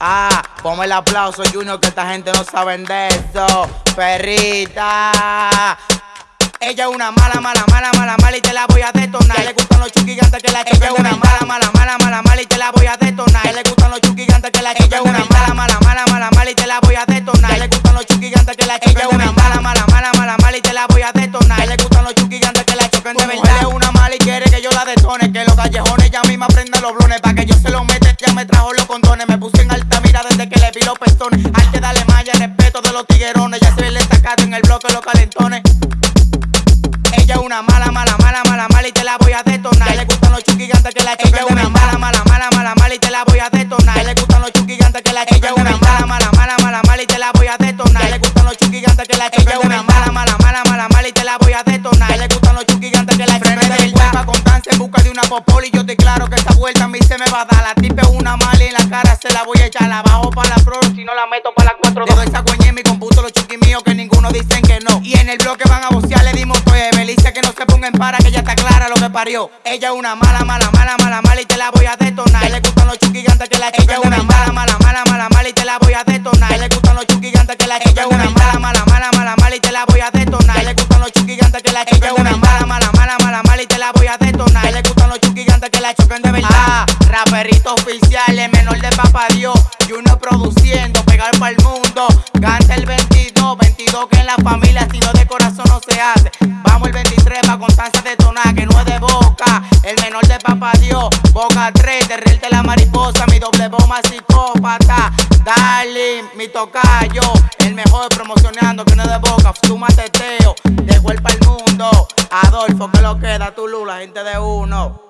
Ah, ponme el aplauso, Junior, que esta gente no sabe de eso. Perrita. Ella es una mala, mala, mala, mala, mala y te la voy a detonar. le gustan los chuquigantes que la Ella es una mala, mala, mala, mala, mala y te la voy a detonar. le gustan los chuquigantes que la Ella es una mala, mala, mala, mala, mala y te la voy a detonar. le gustan los chuquigantes que la Ella es una mala, mala, mala, mala, mala y te la voy a detonar. le gustan los chuquigantes que la choquen de verdad. es una mala y quiere que yo la detone. Que los callejones ya misma prenden los blones. Pa' que yo se los mete, ya me trajo los condones. Pestones. Arte, dale malla, respeto de los tiguerones. Ya se ve el destacado en el bloque los calentones. Ella es una mala, mala, mala, mala, mala y te la voy a detonar. le gustan los chuquigantes que la Ella es una mala, mala, mala, mala, mala y te la voy a detonar. le gustan los chuquigantes que la Ella es una mala, mala, mala, mala, mala y te la voy a detonar. le gustan los chuquigantes que la Ella es una mala, mala, mala, mala, mala y te la voy a detonar. le gustan los chuquigantes que la Frene de hueva con tan en busca de una popoli. Yo te claro que esta vuelta a mí se me va a dar. La tipe una mala se la voy a echar. La bajo para la pro, si no la meto para la 4 Dejo esa coña en mi computo, los chuquis míos que ninguno dicen que no. Y en el bloque van a vocear, le dimos todo Belice que no se ponga en para, que ya está clara lo que parió. Ella es una mala, mala, mala, mala, mala y te la voy a detonar. Le gustan los chuquigantes que la Ella es una mala, mala, mala, mala, mala y te la voy a detonar. Le gustan los chuquigantes que la Ella es una mala, mala, mala, mala, mala y te la voy a detonar. Le gustan los chuquigantes que la Ella es una mala, raperito oficial, el menor de papá Dios. Y uno produciendo, pegar para el mundo. Canta el 22, 22 que en la familia, si no de corazón no se hace. Vamos el 23 pa' constancia detonar, que no es de boca. El menor de papá Dios, boca 3, de la mariposa, mi doble bomba psicópata. Darling, mi tocayo, el mejor promocionando, que no es de boca. Fuma teteo, de para el mundo. Adolfo, que lo queda, tu lula, gente de uno.